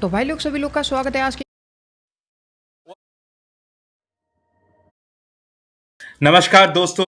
तो भाई लोग सभी लोग का स्वागत है आज के नमस्कार दोस्तों